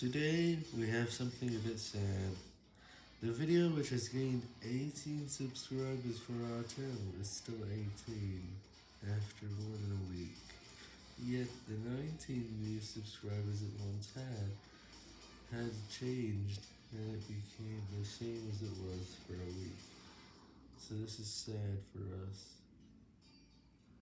Today, we have something a bit sad. The video which has gained 18 subscribers for our channel is still 18 after more than a week. Yet the 19 new subscribers it once had has changed and it became the same as it was for a week. So this is sad for us.